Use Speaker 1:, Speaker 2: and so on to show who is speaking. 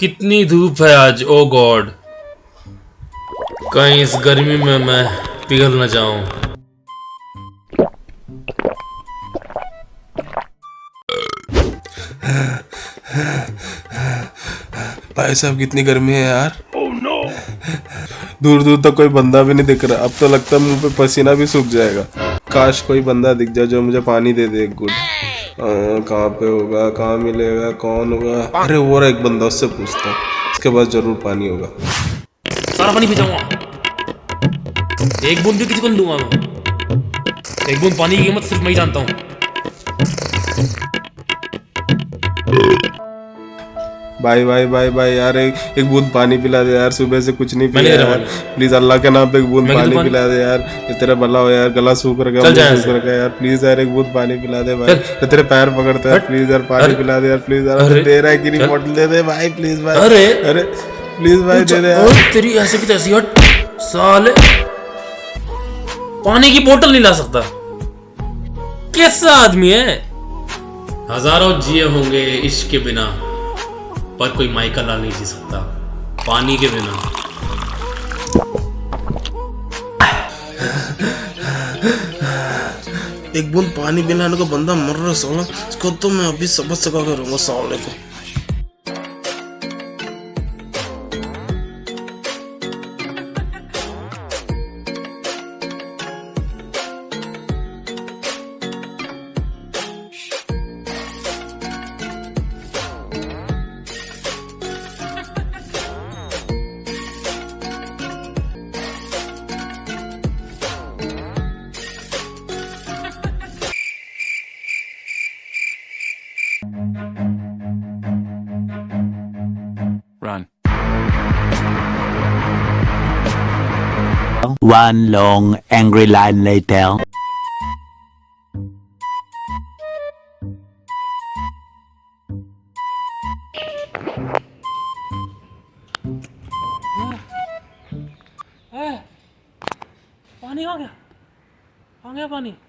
Speaker 1: कितनी धूप है आज? ओ गॉड कहीं इस गर्मी में मैं पिघल न जाऊँ।
Speaker 2: भाई साहब कितनी गर्मी है यार। दूर दूर तक कोई बंदा भी नहीं दिख रहा। अब तो लगता है मुँह पे पसीना भी सूख जाएगा। काश कोई बंदा दिख जाए जो मुझे पानी दे दे एक गुड कहाँ पे होगा, कहाँ मिलेगा, कौन होगा? अरे वो एक बंदा उससे पूछता हूँ इसके पास ज़रूर पानी होगा।
Speaker 1: सारा पानी पी जाऊँगा एक बूंद भी किसी को दूँगा मैं। एक बूंद पानी की कीमत सिर्फ़ मैं ही जानता हूँ।
Speaker 2: भाई भाई भाई भाई यार एक, एक बूंद पानी पिला दे यार सुबह से कुछ नहीं पिया यार। प्लीज़ अल्लाह के नाम पे एक बूंद पानी पिला दे यार। ये तेरा भला हो यार गला सूख रखा है सूख रखा है यार। प्लीज़ यार एक बूंद पानी पिला दे भाई।
Speaker 1: चल।
Speaker 2: तेरे पैर पकड़ता है। प्लीज़ यार पानी पिला दे यार प्लीज़ यार। दे रहा है कि नहीं बोतल दे दे भाई प्लीज़ भाई।
Speaker 1: अरे।
Speaker 2: अरे प्लीज़ भाई दे दे यार।
Speaker 1: ओए, तेरी ऐसे की तैसी हट। साले। पानी की बोतल नहीं ला सकता। कैसा आदमी है? हज़ारों जिए होंगे इश्क के बिना। पर कोई माइकल लाल नहीं जी सकता। पानी के बिना।
Speaker 2: एक बूंद पानी पिलाने को बंदा मर रहा साला। इसको तो मैं अभी सबक सका करूँगा साले को।
Speaker 3: Run.
Speaker 4: One long angry line later.
Speaker 1: 아, 아니 아니야. 방해반이.